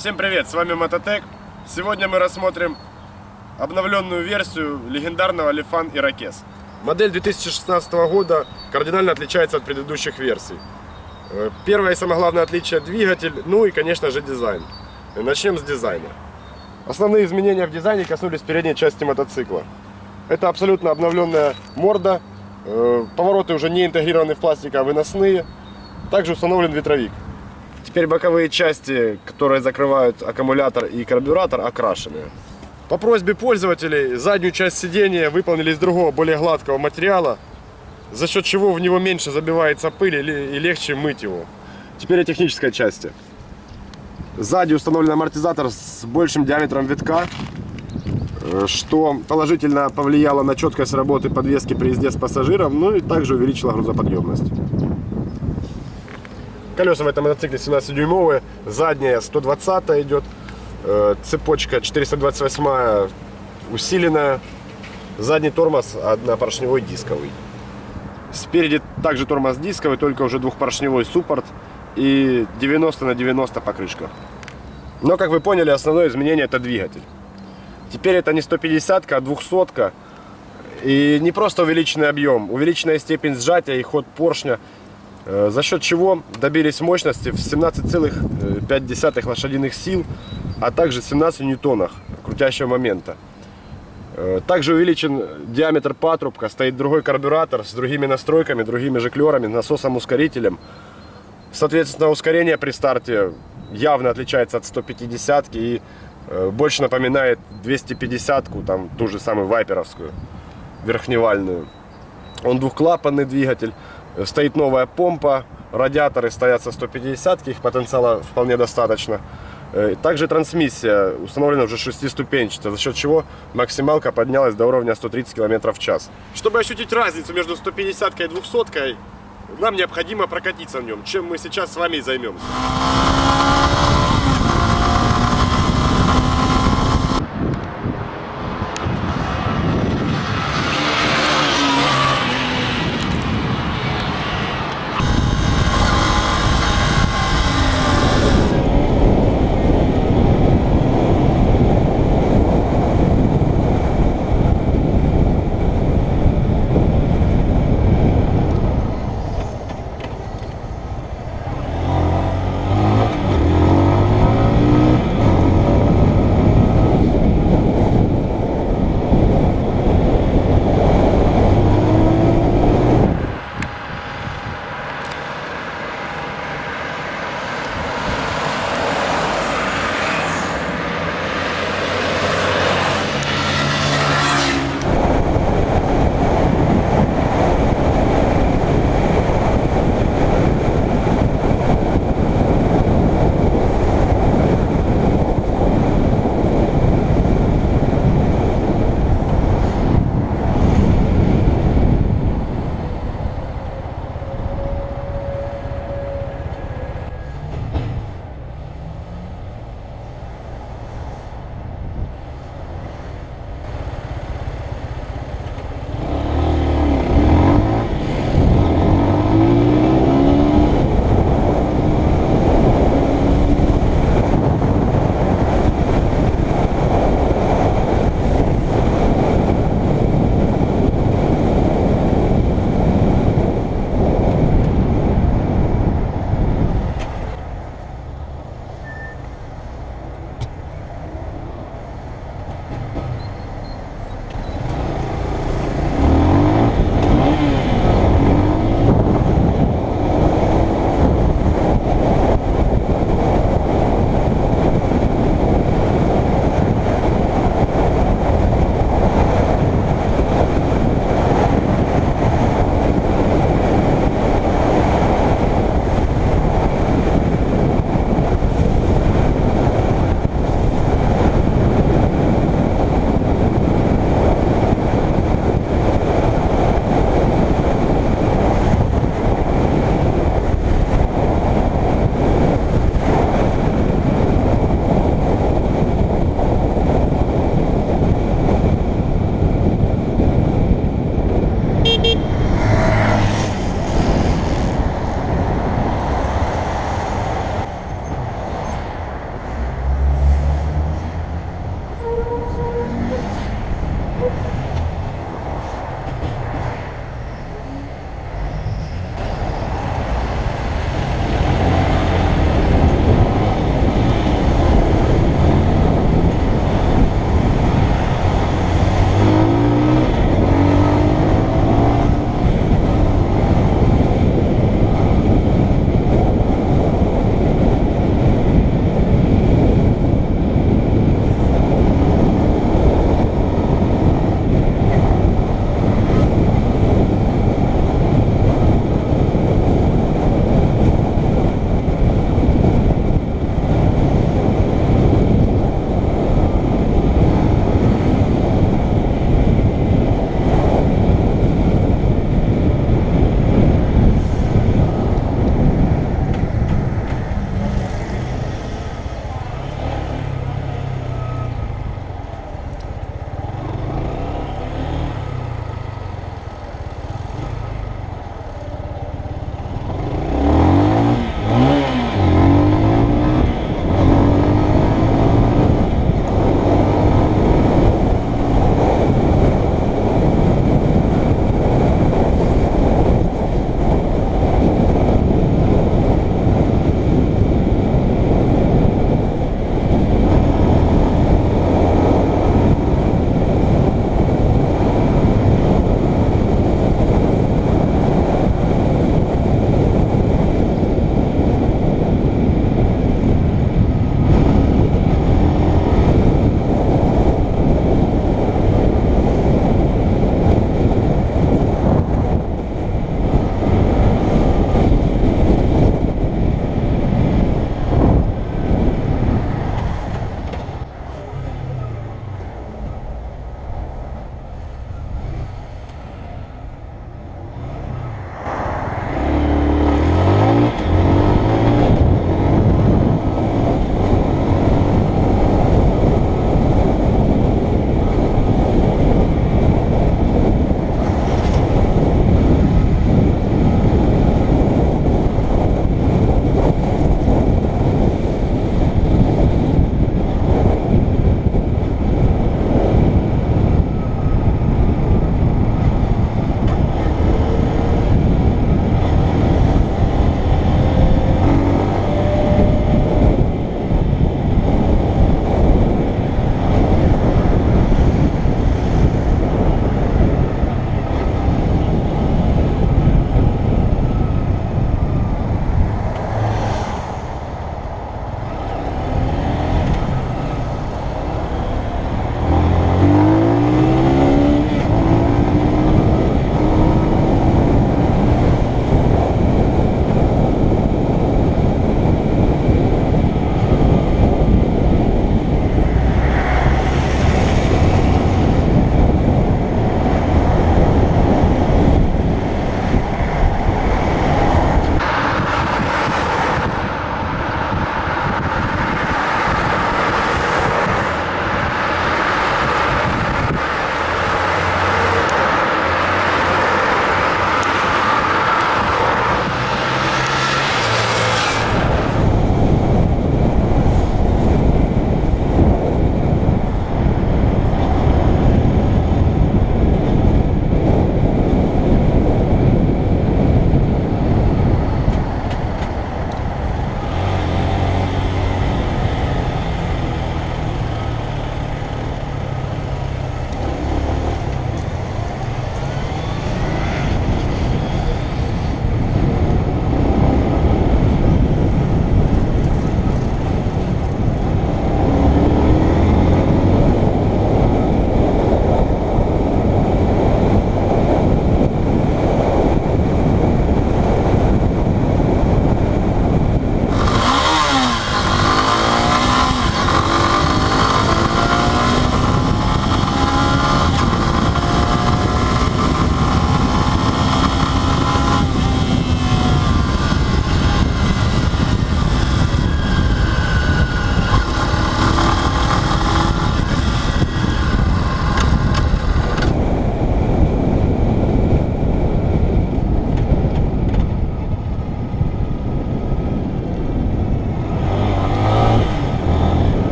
Всем привет, с вами Мототек. Сегодня мы рассмотрим обновленную версию легендарного Lifan Irokез. Модель 2016 года кардинально отличается от предыдущих версий. Э, Первое и самое главное отличие – двигатель, ну и, конечно же, дизайн. Начнем с дизайна. Основные изменения в дизайне коснулись передней части мотоцикла. Это абсолютно обновленная морда, э, повороты уже не интегрированы в пластик, а выносные. Также установлен ветровик. Теперь боковые части, которые закрывают аккумулятор и карбюратор, окрашены. По просьбе пользователей заднюю часть сидения выполнили из другого, более гладкого материала, за счет чего в него меньше забивается пыль и легче мыть его. Теперь о технической части. Сзади установлен амортизатор с большим диаметром витка, э, что положительно повлияло на четкость работы подвески при езде с пассажиром, ну и также увеличило грузоподъемность. Колеса в этом мотоцикле 17-дюймовые, задняя 120 идет, э, цепочка 428 усиленная, задний тормоз однопоршневой дисковый. Спереди также тормоз дисковый, только уже двухпоршневой суппорт и 90 на 90 покрышка. Но, как вы поняли, основное изменение это двигатель. Теперь это не 150, а 200. И не просто увеличенный объем, увеличенная степень сжатия и ход поршня – за счет чего добились мощности в 17,5 лошадиных сил, а также 17 ньютонах крутящего момента. Э, также увеличен диаметр патрубка, стоит другой карбюратор с другими настройками, другими жиклерами, насосом-ускорителем. Соответственно, ускорение при старте явно отличается от 150 и э, больше напоминает 250-ку, там ту же самую вайперовскую, верхневальную. Он двухклапанный двигатель, Стоит новая помпа, радиаторы стоят со 150, их потенциала вполне достаточно. Э, также трансмиссия установлена уже шестиступенчатая, за счет чего максималка поднялась до уровня 130 км в час. Чтобы ощутить разницу между 150 и 200, нам необходимо прокатиться в нем, чем мы сейчас с вами и займемся.